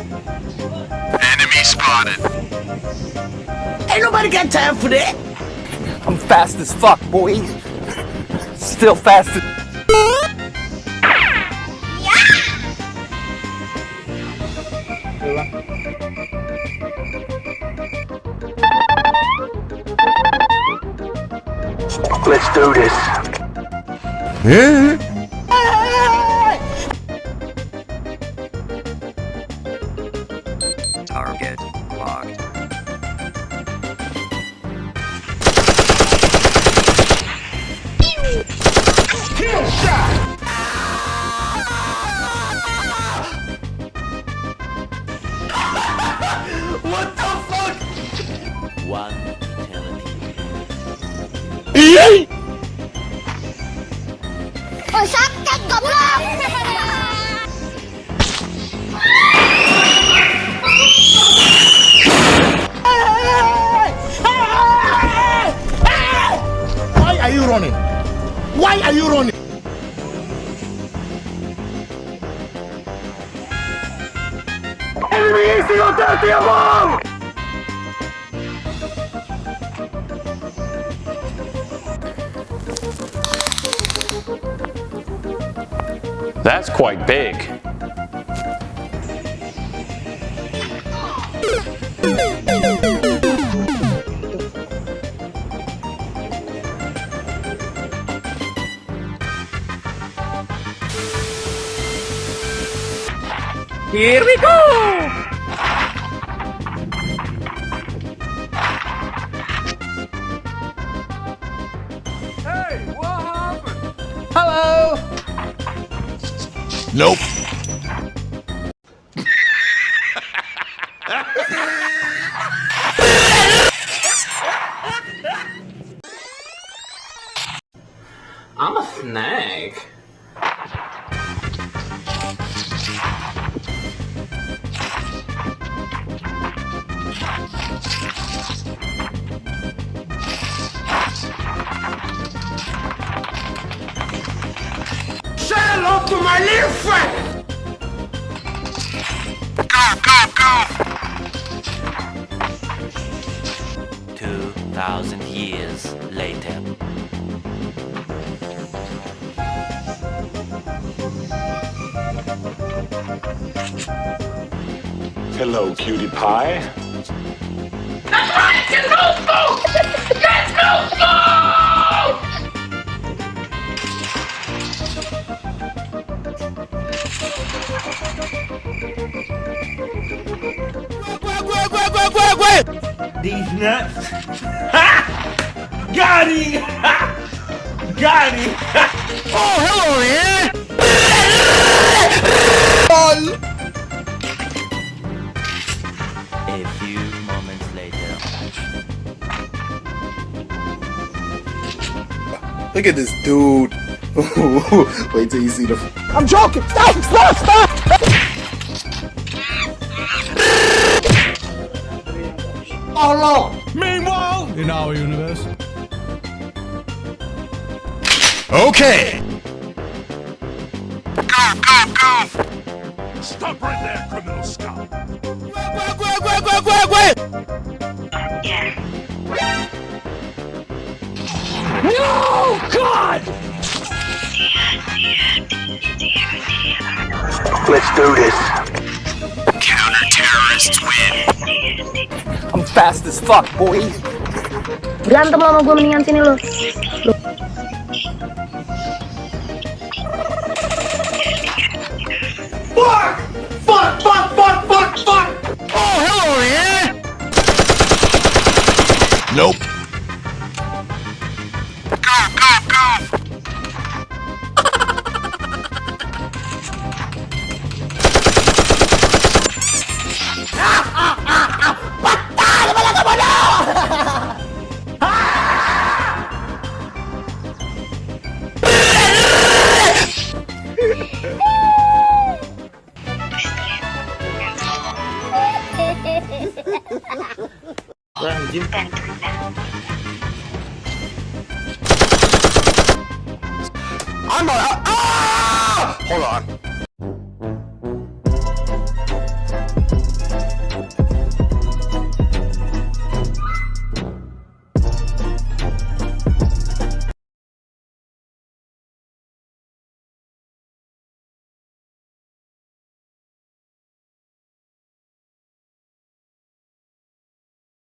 Enemy spotted. Ain't nobody got time for that. I'm fast as fuck, boy. Still fast as... Let's do this. Target Why are you running? Why are you running? Enemy is! That's quite big. Here we go! Nope. I'm a snake. To my little friend! Go, go, go! Two thousand years later. Hello, cutie pie. These nuts. Ha! Got him! Ha! Got him! Ha! Oh, hello there! A few moments later. Look at this dude. Wait till you see the. I'm joking! Stop! Stop! Stop! Oh, Lord! Meanwhile, in our universe, Okay. Go, go, go! stop right there, criminal scum. No! God! Let's do this. Counter-terrorists win. I'm fast as fuck, boy. Berantem lo sama gue mendingan sini lo Fuck! Fuck! Fuck! Fuck! Fuck! Fuck! Oh, hello there! Nope. I'm a. Ah! Hold on.